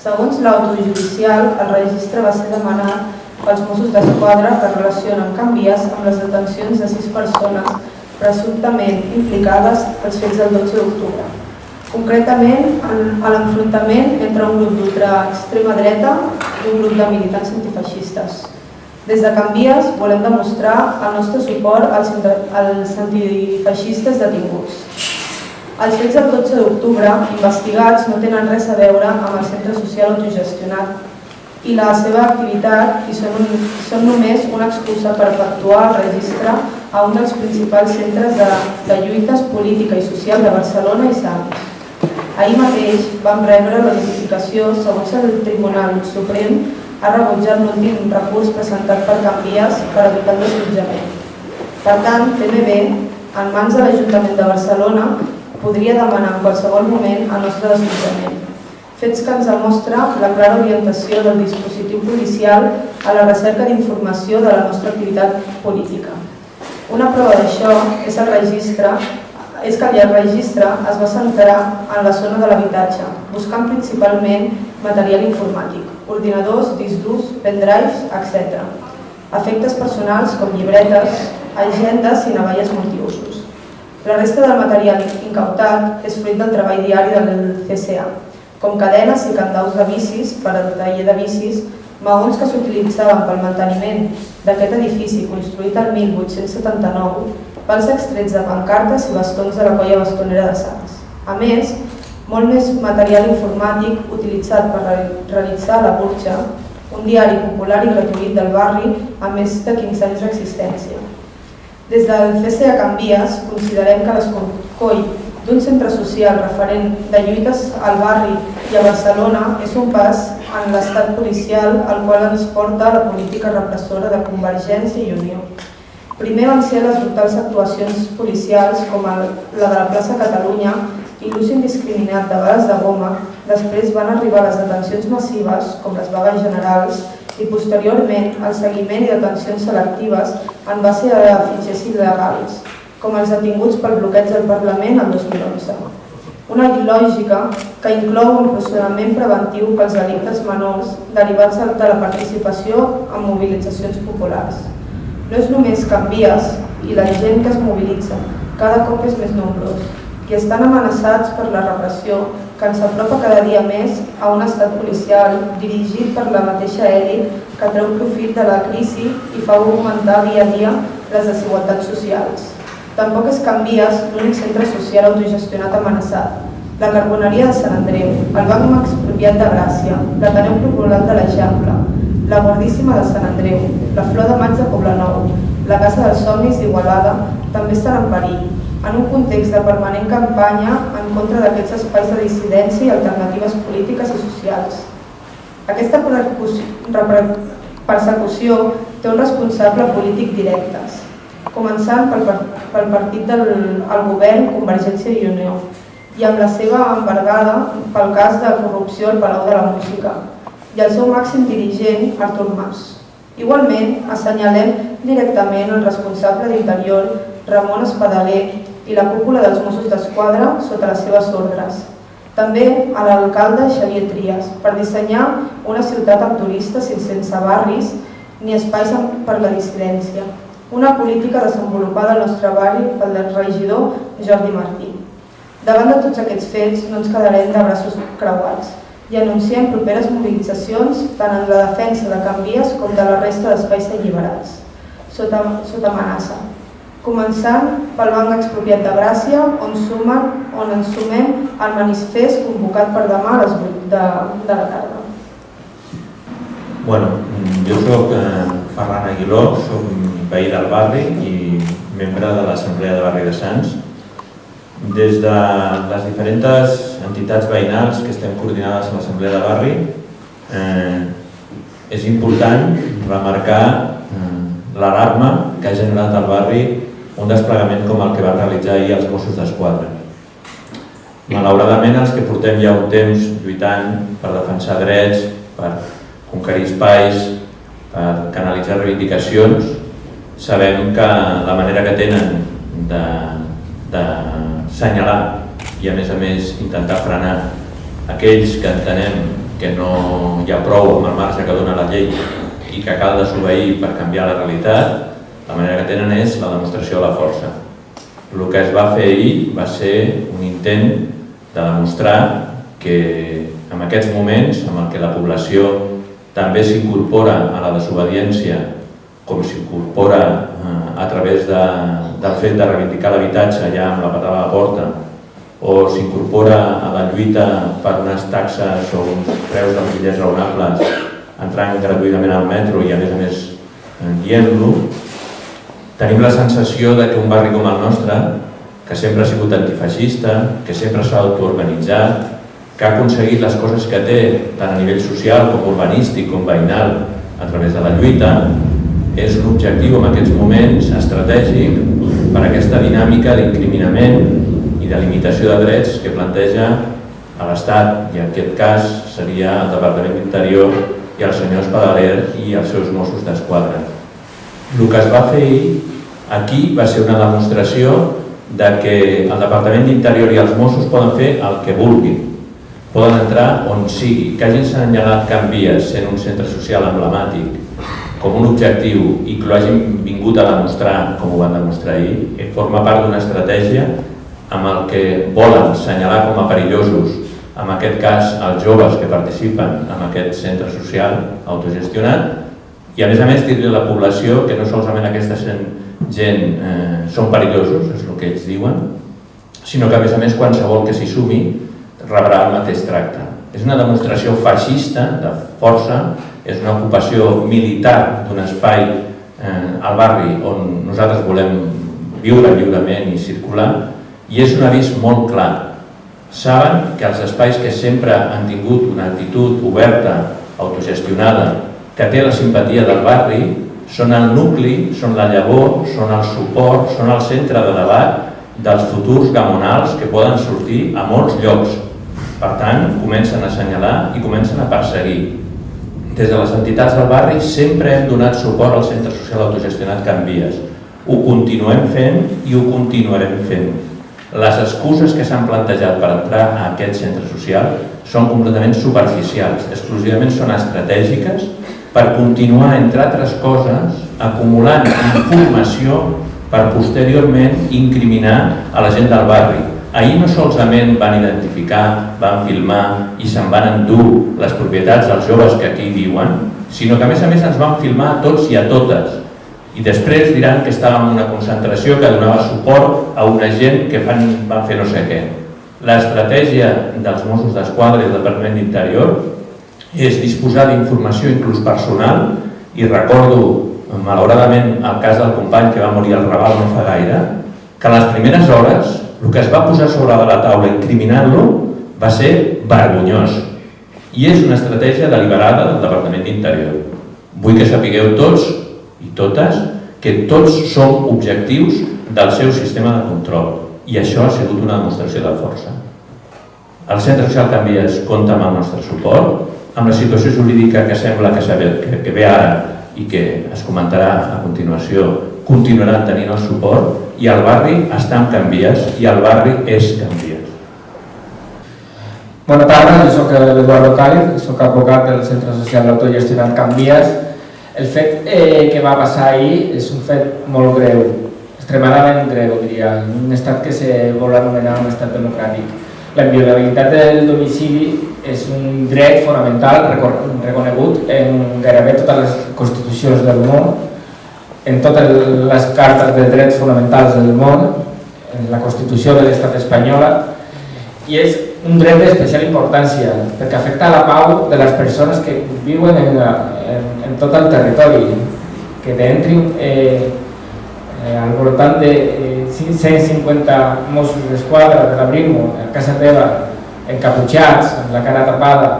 Segons l'autojudicial, el registre va ser demanat pels Mossos d'Esquadra que relacionen canvies amb les detencions de sis persones presumptament implicades pels fets del 12 d'octubre. Concretament, a l'enfrontament entre un grup d'ultraextrema dreta i un grup de militants antifeixistes. Des de Canvies volem demostrar el nostre suport als, als antifeixistes detinguts. Els fets del 12 d'octubre investigats no tenen res a veure amb el centre social autogestionat i la seva activitat i són, un, són només una excusa per efectuar el registre a un dels principals centres de, de lluites política i social de Barcelona i Sants. Ahir mateix vam rebre la notificació segons el Tribunal Suprem ha rebutjat l'últim recurs presentat per Canvies per evitar el desallotjament. Per tant, TMB, en mans de l'Ajuntament de Barcelona, podria demanar en qualsevol moment el nostre desallotjament. Fets que ens demostra la clara orientació del dispositiu policial a la recerca d'informació de la nostra activitat política. Una prova d'això és el registre és que el registre es va centrar en la zona de l'habitatge, buscant principalment material informàtic, ordinadors, discs durs, pendrives, etc. Efectes personals com llibretes, agendes i navalles multiusos. La resta del material incautat és fruit del treball diari del CCA, com cadenes i candaus de bicis per al taller de bicis, maons que s'utilitzaven pel manteniment d'aquest edifici construït el 1879, pels extrets de pancartes i bastons de la colla bastonera de Sants. A més, molt més material informàtic utilitzat per realitzar la Burxa, un diari popular i gratuït del barri amb més de 15 anys d'existència. Des del CCA Canvies considerem que l'escorcoll d'un centre social referent de lluites al barri i a Barcelona és un pas en l'estat policial al qual ens porta la política repressora de Convergència i Unió. Primer van ser les brutals actuacions policials com la de la plaça Catalunya i l'ús indiscriminat de bales de goma, després van arribar les detencions massives, com les vagues generals, i posteriorment el seguiment i detencions selectives en base a fitxers il·legals, com els detinguts pel bloqueig del Parlament el 2011. Una lògica que inclou un procediment preventiu pels delictes menors derivats de la participació en mobilitzacions populars. No és només canvies i la gent que es mobilitza, cada cop és més nombrós, i estan amenaçats per la repressió que ens apropa cada dia més a un estat policial dirigit per la mateixa èlit que treu profit de la crisi i fa augmentar dia a dia les desigualtats socials. Tampoc es canvies l'únic centre social autogestionat amenaçat, la Carboneria de Sant Andreu, el Banc Expropiat de Gràcia, l'Ateneu Popular de l'Eixample, la Guardíssima de Sant Andreu, la Flor de Maig de Poblenou, la Casa dels Somnis d'Igualada també estan en perill en un context de permanent campanya en contra d'aquests espais de dissidència i alternatives polítiques i socials. Aquesta persecució té un responsable polític directes, començant pel, pel partit del el govern Convergència i Unió i amb la seva embargada pel cas de corrupció al Palau de la Música i el seu màxim dirigent, Artur Mas. Igualment, assenyalem directament el responsable d'Interior, Ramon Espadaler, i la cúpula dels Mossos d'Esquadra sota les seves ordres. També a l'alcalde Xavier Trias per dissenyar una ciutat amb turistes sense barris ni espais per la dissidència. Una política desenvolupada al nostre barri pel regidor Jordi Martí. Davant de tots aquests fets no ens quedarem de braços creuats i anunciem properes mobilitzacions tant en la defensa de Canvies com de la resta d'espais alliberats, sota, sota amenaça començant pel Banc Expropiat de Gràcia, on, sumen, on ens sumem al manifest convocat per demà a les 8 de, de la tarda. Bueno, jo soc eh, Ferran Aguiló, soc veí del barri i membre de l'Assemblea de Barri de Sants. Des de les diferents entitats veïnals que estem coordinades a l'Assemblea de Barri, eh, és important remarcar eh, l'alarma que ha generat el barri un desplegament com el que va realitzar ahir els Mossos d'Esquadra. Malauradament, els que portem ja un temps lluitant per defensar drets, per conquerir espais, per canalitzar reivindicacions, sabem que la manera que tenen de, de senyalar i a més a més intentar frenar aquells que entenem que no hi ha prou amb el marge que dona la llei i que cal desobeir per canviar la realitat, la manera que tenen és la demostració de la força. El que es va fer ahir va ser un intent de demostrar que en aquests moments, en el que la població també s'incorpora a la desobediència com s'incorpora eh, a través de, del fet de reivindicar l'habitatge ja amb la patada a la porta o s'incorpora a la lluita per unes taxes o uns preus bitllets raonables entrant gratuïtament al metro i a més a més dient-lo, tenim la sensació de que un barri com el nostre, que sempre ha sigut antifeixista, que sempre s'ha autoorganitzat, que ha aconseguit les coses que té, tant a nivell social com urbanístic com veïnal, a través de la lluita, és un objectiu en aquests moments estratègic per aquesta dinàmica d'incriminament i de limitació de drets que planteja a l'Estat, i en aquest cas seria el Departament d'Interior i el senyor Espadaler i els seus Mossos d'Esquadra. El que es va fer aquí va ser una demostració de que el Departament d'Interior i els Mossos poden fer el que vulguin, poden entrar on sigui, que hagin assenyalat Can Vies sent un centre social emblemàtic com un objectiu i que ho hagin vingut a demostrar, com ho van demostrar ahir, eh, forma part d'una estratègia amb el que volen assenyalar com a perillosos, en aquest cas els joves que participen en aquest centre social autogestionat, i a més a més dir-li a la població que no solament aquesta gent eh, són perillosos, és el que ells diuen, sinó que a més a més qualsevol que s'hi sumi rebrà el mateix tracte. És una demostració feixista de força és una ocupació militar d'un espai eh, al barri on nosaltres volem viure lliurement i circular i és un avís molt clar. Saben que els espais que sempre han tingut una actitud oberta, autogestionada, que té la simpatia del barri, són el nucli, són la llavor, són el suport, són el centre de debat dels futurs gamonals que poden sortir a molts llocs. Per tant, comencen a assenyalar i comencen a perseguir des de les entitats del barri sempre hem donat suport al centre social autogestionat Can Vies. Ho continuem fent i ho continuarem fent. Les excuses que s'han plantejat per entrar a aquest centre social són completament superficials, exclusivament són estratègiques per continuar, entre altres coses, acumulant informació per posteriorment incriminar a la gent del barri, Ahir no solament van identificar, van filmar i se'n van endur les propietats dels joves que aquí viuen, sinó que a més a més ens van filmar a tots i a totes. I després diran que estàvem en una concentració que donava suport a una gent que fan, van fer no sé què. L'estratègia dels Mossos d'Esquadra i del Departament d'Interior és disposar d'informació inclús personal i recordo malauradament el cas del company que va morir al Raval no fa gaire, que a les primeres hores el que es va posar sobre la taula incriminant-lo va ser vergonyós i és una estratègia deliberada del Departament d'Interior. Vull que sapigueu tots i totes que tots som objectius del seu sistema de control i això ha sigut una demostració de força. El Centre Social Canvies compta amb el nostre suport, amb la situació jurídica que sembla que, que, que ve ara i que es comentarà a continuació continuaran tenint el suport i el barri està en Canvies i el barri és Canvies. Bona tarda, jo soc l'Eduardo Càliz, soc advocat del Centre Social d'Autogestionat Canvies. El fet eh, que va passar ahir és un fet molt greu, extremadament greu, diria, un estat que se vol anomenar un estat democràtic. La inviolabilitat del domicili és un dret fonamental reconegut en gairebé totes les constitucions del món en totes les cartes de drets fonamentals del món, en la Constitució de l'Estat espanyola, i és un dret d'especial importància perquè afecta la pau de les persones que viuen en, en, en tot el territori, que t'entrin eh, eh, al voltant de eh, 150 Mossos d'Esquadra de la Brimo a casa teva, encaputxats, amb la cara tapada,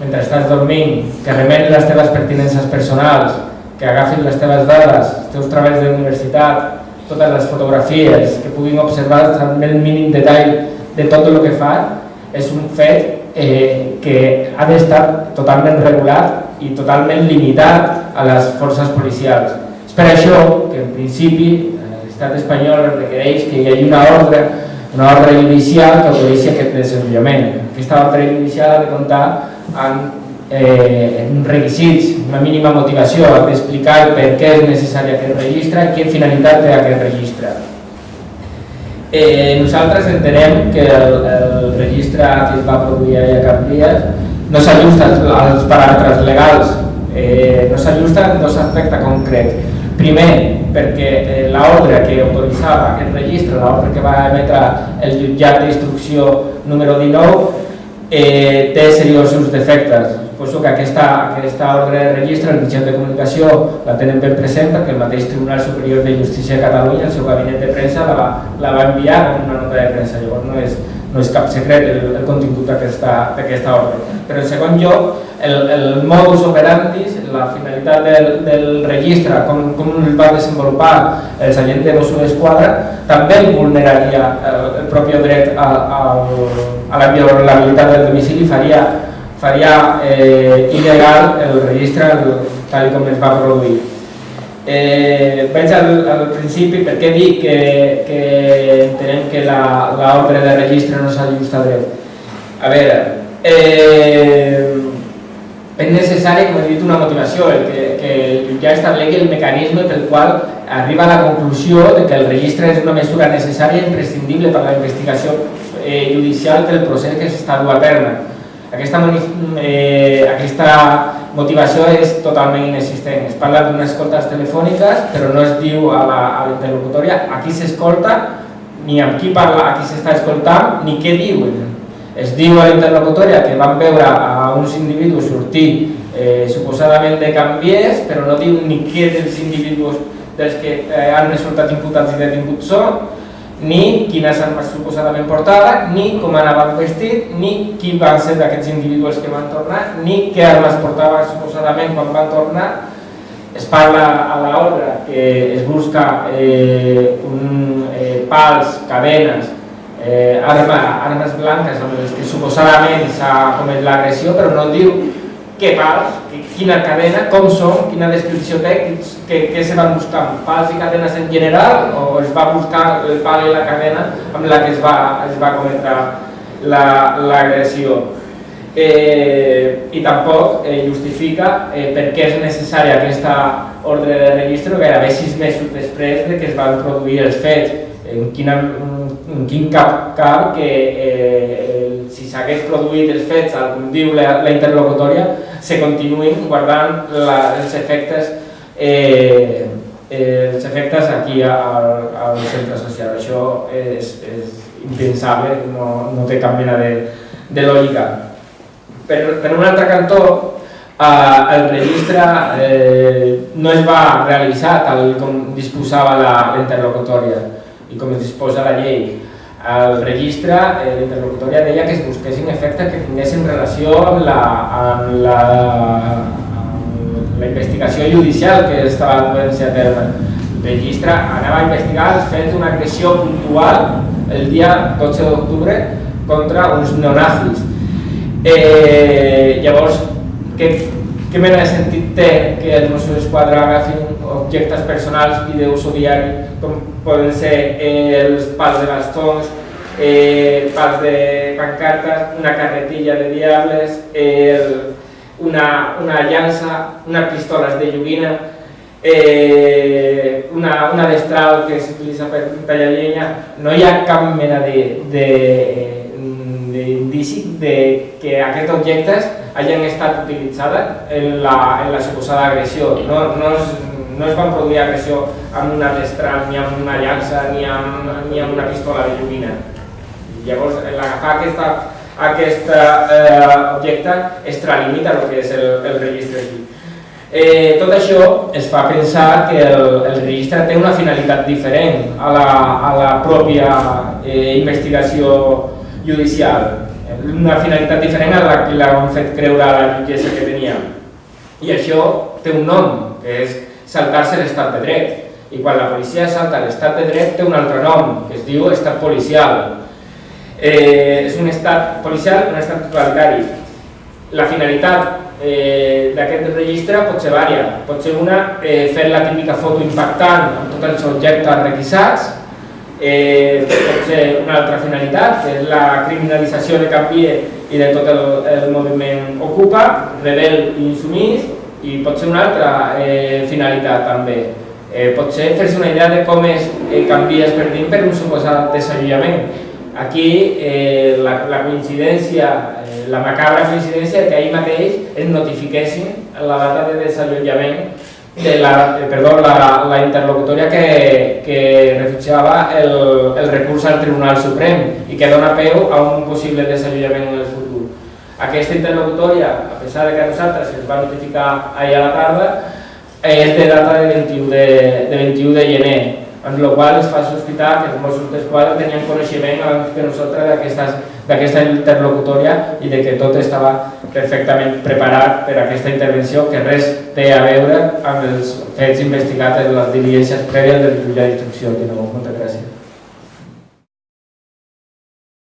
mentre estàs dormint, que remenen les teves pertinences personals, que agafin les teves dades, els teus treballs d'universitat, totes les fotografies, que puguin observar amb el mínim detall de tot el que fa, és un fet eh, que ha d'estar totalment regulat i totalment limitat a les forces policials. És per això que en principi l'estat espanyol requereix que hi hagi una ordre, una ordre judicial que autoritzi aquest desenvolupament. Aquesta ordre judicial ha de comptar amb eh, requisits, una mínima motivació, ha d'explicar per què és necessari aquest registre i quina finalitat té aquest registre. Eh, nosaltres entenem que el, el registre que es va produir a Campies no s'ajusta als paràmetres legals, eh, no s'ajusta en dos aspectes concrets. Primer, perquè eh, l'ordre que autoritzava aquest registre, l'ordre que va emetre el jutjat d'instrucció número 19, eh, té seriosos defectes. Suposo que aquesta, aquesta ordre de registre, el mitjà de comunicació, la tenen ben present perquè el mateix Tribunal Superior de Justícia de Catalunya, el seu gabinet de premsa, la la va enviar com una nota de premsa. Llavors no és, no és cap secret el, el contingut d'aquesta ordre. Però en segon lloc, el, el modus operandi, la finalitat del, del registre, com, com el va desenvolupar els agents de Mossos d'Esquadra, també vulneraria el, el propi dret a, a, a la violabilitat del domicili, faria, faria eh, il·legal el registre tal com es va produir. Eh, vaig al, al principi perquè dic que, que entenem que l'ordre de registre no s'ajusta a dret. A veure, eh, és necessari, com he dit, una motivació, el que, que jutjat establegui el mecanisme pel qual arriba a la conclusió de que el registre és una mesura necessària i imprescindible per a la investigació eh, judicial del procés que s'està dur a terme. Aquesta, eh, aquesta motivació és totalment inexistent. Es parla d'unes escoltes telefòniques, però no es diu a l'interlocutòria a qui s'escolta, ni amb qui parla, a qui s'està escoltant, ni què diuen es diu a l'interlocutòria que van veure a uns individus sortir eh, suposadament de canviers, però no diu ni què dels individus dels que eh, han resultat imputats i detinguts són, ni quines armes suposadament portaven, ni com anaven vestit, ni qui van ser d'aquests individus que van tornar, ni què armes portaven suposadament quan van tornar. Es parla a l'ordre que es busca eh, un, eh, pals, cadenes, eh, arma, armes blanques amb les que suposadament s'ha comès l'agressió, però no diu què pals, quina cadena, com són, quina descripció té, què, què se van buscar, pals i cadenes en general o es va buscar el pal i la cadena amb la que es va, es va cometre l'agressió. La, eh, I tampoc eh, justifica eh, per què és necessària aquesta ordre de registre gairebé sis mesos després de que es van produir els fets. En quina, en quin cap cap que eh, si s'hagués produït els fets, com diu la, la interlocutòria, se continuïn guardant la, els efectes eh, els efectes aquí al, al centre social. Això és, és impensable, no, no té cap mena de, de lògica. Per, per un altre cantó, eh, el registre eh, no es va realitzar tal com disposava la, la interlocutòria i com es disposa la llei. El registre, eh, l'interlocutòria deia que es busquessin efectes que tinguessin relació amb la, amb la, amb la investigació judicial que estava duent-se a terme. El registre anava a investigar els fets d'una agressió puntual el dia 12 d'octubre contra uns neonazis. Eh, llavors, què, què mena de sentit té que els Mossos d'Esquadra agafin objectes personals i d'ús diari, com poden ser eh, els de bastons, eh, pals de pancartes, una carretilla de diables, eh, una, una llança, unes pistoles de joguina, eh, una, una destral que s'utilitza per tallar llenya, no hi ha de, de, de que aquests objectes hagin estat utilitzats en la, en la suposada agressió. No, no, no es van produir agressió amb una destral, ni amb una llança, ni amb, ni amb una pistola de llumina. Llavors, l'agafar aquesta, aquest eh, objecte extralimita el que és el, el registre aquí. Eh, tot això es fa pensar que el, el registre té una finalitat diferent a la, a la pròpia eh, investigació judicial, una finalitat diferent a la que l'han fet creure a la jutgessa que tenia. I això té un nom, que és saltar-se l'estat de dret. I quan la policia salta l'estat de dret té un altre nom, que es diu estat policial. Eh, és un estat policial, un estat totalitari. La finalitat eh, d'aquest registre pot ser vària. Pot ser una, eh, fer la típica foto impactant amb tots els objectes requisats, eh, pot ser una altra finalitat, que és la criminalització de Canvia i de tot el, el moviment Ocupa, rebel i insumís, i pot ser una altra eh, finalitat també. Eh, pot ser fer-se una idea de com es eh, canvies per dins per un suposat desallotjament. Aquí eh, la, la coincidència, eh, la macabra coincidència que ahir mateix es notifiquessin la data de desallotjament de la, eh, perdó, la, la interlocutòria que, que refutjava el, el recurs al Tribunal Suprem i que dona peu a un possible desallotjament en el futur. Aquesta interlocutòria, a pesar de que a nosaltres es va notificar ahir a la tarda, és de data de 21 de, de, 21 de gener, amb la qual es fa sospitar que els Mossos d'Esquadra tenien coneixement abans que nosaltres d'aquesta interlocutòria i de que tot estava perfectament preparat per a aquesta intervenció que res té a veure amb els fets investigats en les diligències prèvies del jutge d'instrucció. Moltes gràcies.